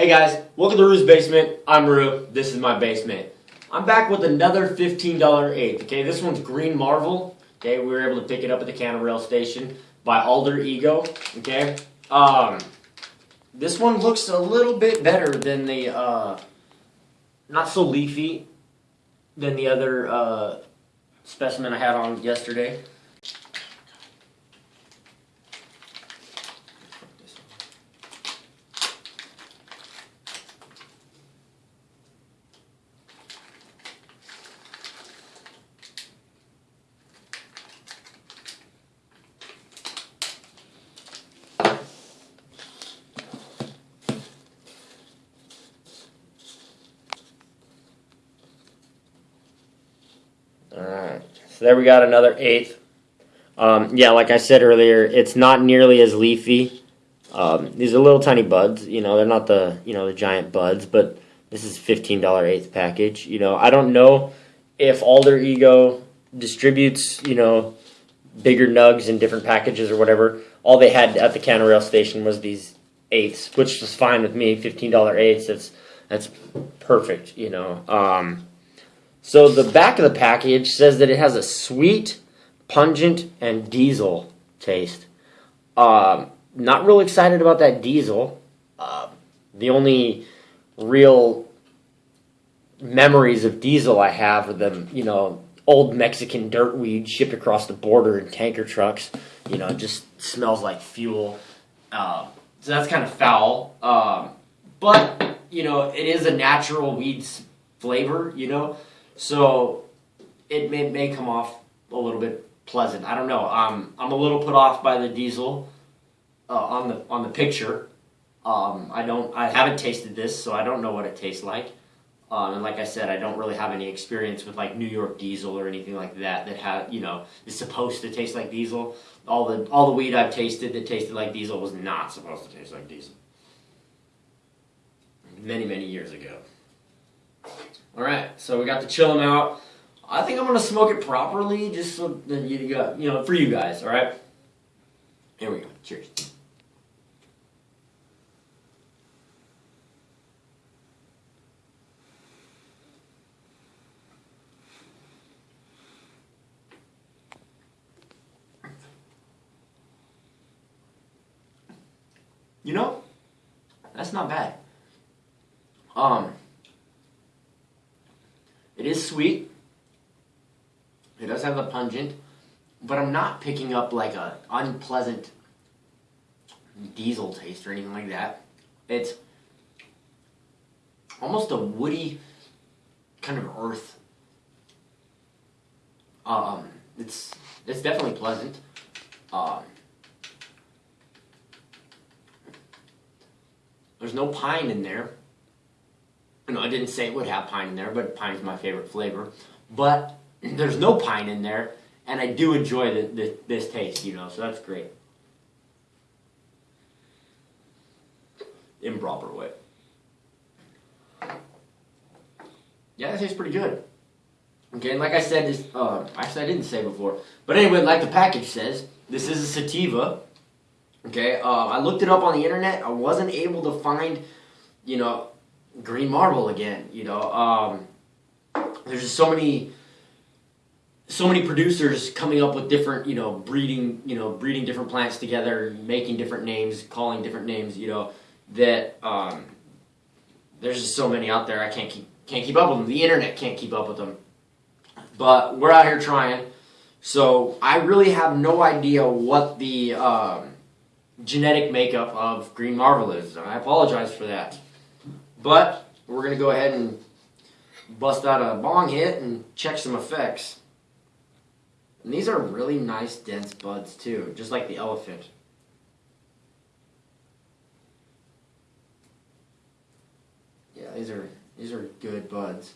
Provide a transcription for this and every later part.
Hey guys, welcome to Rue's Basement. I'm Rue. This is my basement. I'm back with another $15 eighth. Okay, this one's Green Marvel. Okay, we were able to pick it up at the Canada Rail Station by Alder Ego. Okay, um, this one looks a little bit better than the, uh, not so leafy than the other uh, specimen I had on yesterday. Alright, so there we got another eighth. Um, yeah, like I said earlier, it's not nearly as leafy. Um, these are little tiny buds, you know, they're not the, you know, the giant buds, but this is $15 eighth package. You know, I don't know if Alder Ego distributes, you know, bigger nugs in different packages or whatever. All they had at the Canada Rail station was these eighths, which was fine with me. $15 eighths, that's, that's perfect, you know. Um, so the back of the package says that it has a sweet, pungent, and diesel taste. Um, not real excited about that diesel. Uh, the only real memories of diesel I have are the you know old Mexican dirt weed shipped across the border in tanker trucks. You know, it just smells like fuel. Uh, so that's kind of foul. Um, but you know, it is a natural weed's flavor. You know. So it may, may come off a little bit pleasant. I don't know. Um, I'm a little put off by the diesel uh, on the on the picture. Um, I don't. I haven't tasted this, so I don't know what it tastes like. Um, and like I said, I don't really have any experience with like New York Diesel or anything like that that have you know is supposed to taste like diesel. All the all the weed I've tasted that tasted like diesel was not supposed to taste like diesel. Many many years ago. All right, so we got to chill them out. I think I'm gonna smoke it properly, just so that you got, you know, for you guys. All right. Here we go. Cheers. You know, that's not bad. Um. Sweet. It does have a pungent, but I'm not picking up like a unpleasant diesel taste or anything like that. It's almost a woody kind of earth. Um, it's it's definitely pleasant. Um, there's no pine in there. No, I didn't say it would have pine in there, but pine's my favorite flavor. But there's no pine in there, and I do enjoy the, the, this taste, you know, so that's great. Improper way. Yeah, that tastes pretty good. Okay, and like I said, this, uh, actually I didn't say before, but anyway, like the package says, this is a sativa. Okay, uh, I looked it up on the internet. I wasn't able to find, you know, Green Marvel again. You know, um, there's just so many, so many producers coming up with different, you know, breeding, you know, breeding different plants together, making different names, calling different names. You know, that um, there's just so many out there. I can't keep can't keep up with them. The internet can't keep up with them. But we're out here trying. So I really have no idea what the um, genetic makeup of Green Marvel is. I apologize for that. But we're going to go ahead and bust out a bong hit and check some effects. And these are really nice dense buds too, just like the elephant. Yeah, these are these are good buds.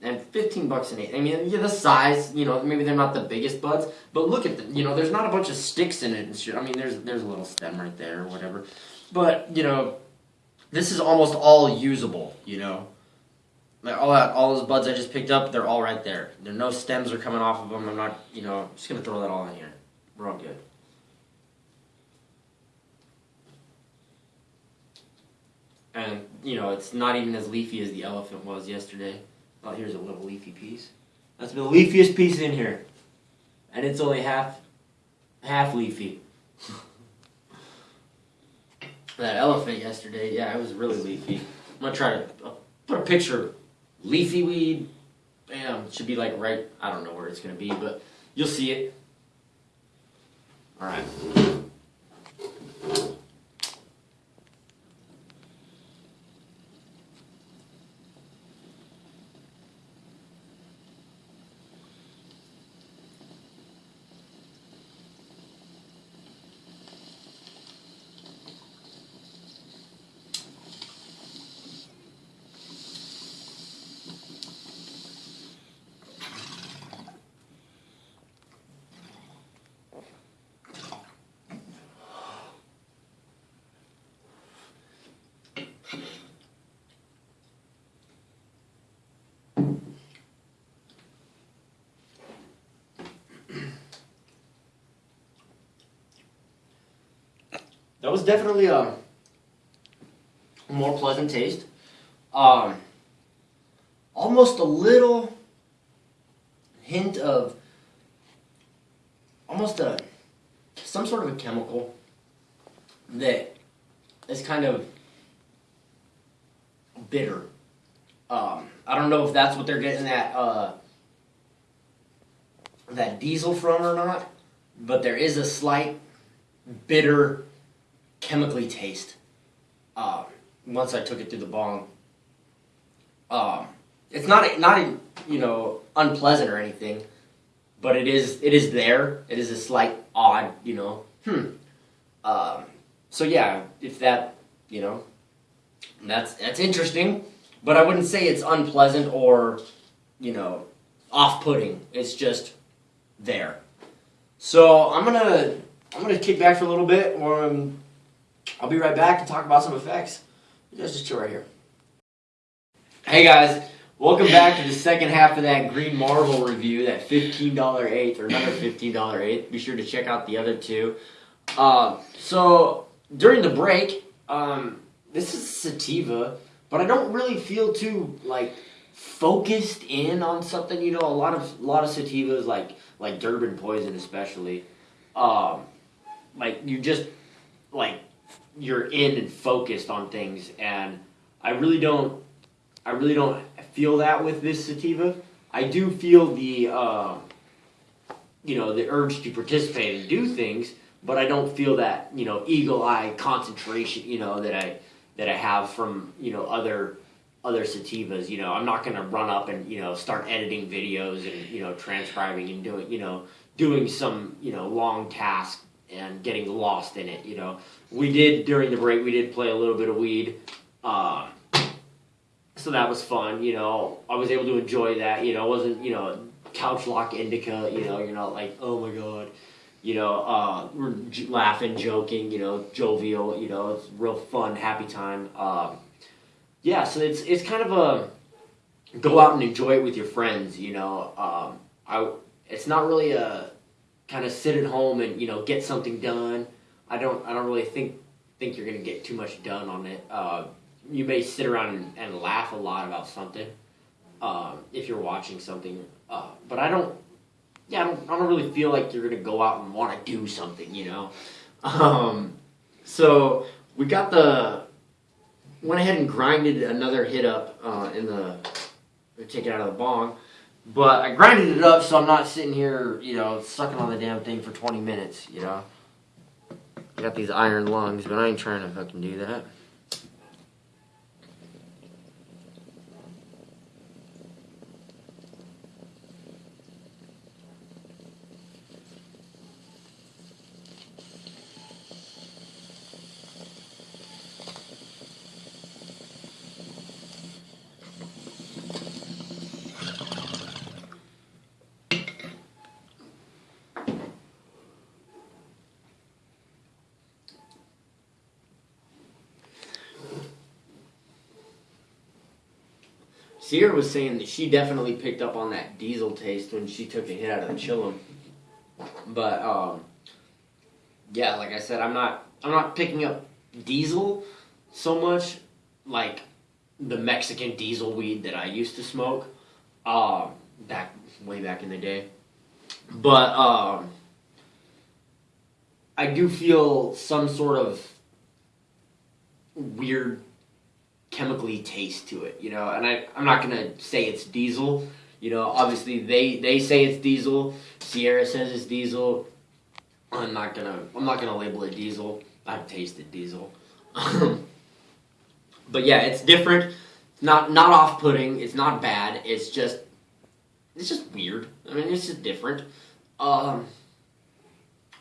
And 15 bucks an eight. I mean, yeah, the size, you know, maybe they're not the biggest buds, but look at them. You know, there's not a bunch of sticks in it and shit. I mean, there's there's a little stem right there or whatever. But, you know, this is almost all usable, you know. Like all that, all those buds I just picked up, they're all right there. There no stems are coming off of them. I'm not, you know, just gonna throw that all in here. We're all good. And you know, it's not even as leafy as the elephant was yesterday. Oh, here's a little leafy piece. That's the leafiest piece in here, and it's only half, half leafy. that elephant yesterday, yeah, it was really leafy. I'm gonna try to uh, put a picture. Leafy weed, bam, should be like right. I don't know where it's gonna be, but you'll see it. All right. That was definitely a more pleasant taste. Um, almost a little hint of almost a some sort of a chemical that is kind of bitter. Um, I don't know if that's what they're getting that uh, that diesel from or not, but there is a slight bitter chemically taste. Um, once I took it through the bong, um, it's not not you know unpleasant or anything, but it is it is there. It is a slight odd, you know. Hmm. Um, so yeah, if that you know, that's that's interesting, but I wouldn't say it's unpleasant or you know off-putting. It's just there. So I'm gonna I'm gonna kick back for a little bit, or um, I'll be right back to talk about some effects. You guys just chill right here. Hey guys, welcome back to the second half of that Green Marvel review, that $15 eighth or another $15 eighth. Be sure to check out the other two. Uh, so during the break, um, this is sativa, but I don't really feel too like focused in on something. You know, a lot of a lot of sativas like like Durban Poison especially, um, like you just like you're in and focused on things and I really don't I really don't feel that with this sativa. I do feel the uh, you know the urge to participate and do things, but I don't feel that you know eagle eye concentration you know that I that I have from you know other other sativas. You know I'm not gonna run up and you know start editing videos and you know transcribing and doing you know doing some you know long task and getting lost in it. You know, we did during the break. We did play a little bit of weed, uh, so that was fun. You know, I was able to enjoy that. You know, it wasn't you know couch lock indica. You know, you're not like oh my god. You know, uh, we're j- laughing, joking. You know, jovial. You know, it's real fun, happy time. Um, yeah, so it's it's kind of a go out and enjoy it with your friends. You know, um, I it's not really a kind of sit at home and you know get something done. I don't I don't really think think you're gonna get too much done on it. Uh, you may sit around and, and, laugh a lot about something uh, if you're watching something, uh, but I don't. Yeah, I don't, I don't really feel like you're gonna go out and want to do something, you know. Um, so we got the went ahead and grinded another hit up uh, in the take it out of the bong. But I grinded it up so I'm not sitting here, you know, sucking on the damn thing for 20 minutes, you know. I got these iron lungs, but I ain't trying to fucking do that. Sierra was saying that she definitely picked up on that diesel taste when she took a hit out of the chillum. But um, yeah, like I said, I'm not I'm not picking up diesel so much. Like the Mexican diesel weed that I used to smoke, um, back way back in the day. But um, I do feel some sort of weird chemically taste to it, you know. And I I'm not gonna say it's diesel. You know, obviously they they say it's diesel. Sierra says it's diesel. I'm not gonna I'm not gonna label it diesel. I've tasted diesel. but yeah, it's different. It's not not off putting. It's not bad. It's just it's just weird. I mean, it's just different. Um,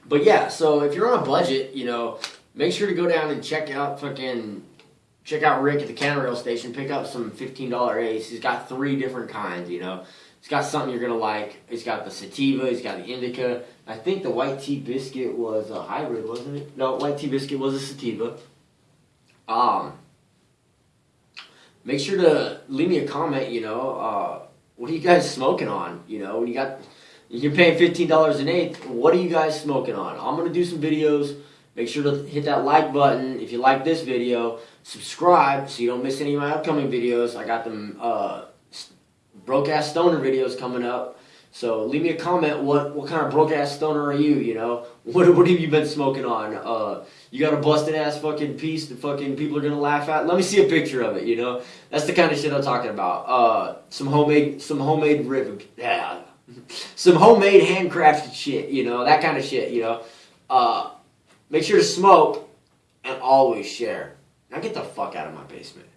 but yeah, so if you're on a budget, you know, make sure to go down and check out fucking check out Rick at the counter rail station. Pick up some fifteen dollar ace. He's got three different kinds. You know, he's got something you're gonna like. He's got the sativa. He's got the indica. I think the white tea biscuit was a hybrid, wasn't it? No, white tea biscuit was a sativa. Um, make sure to leave me a comment. You know, uh, what are you guys smoking on? You know, when you got you're paying fifteen dollars an eighth. What are you guys smoking on? I'm gonna do some videos. Make sure to hit that like button if you like this video. Subscribe so you don't miss any of my upcoming videos. I got them uh, broke ass stoner videos coming up. So leave me a comment. What what kind of broke ass stoner are you? You know what what have you been smoking on? Uh, you got a busted ass fucking piece that fucking people are gonna laugh at. Let me see a picture of it. You know that's the kind of shit I'm talking about. Uh, some homemade some homemade rib. Yeah. Some homemade handcrafted shit, you know, that kind of shit, you know. Uh, make sure to smoke and always share. Now get the fuck out of my basement.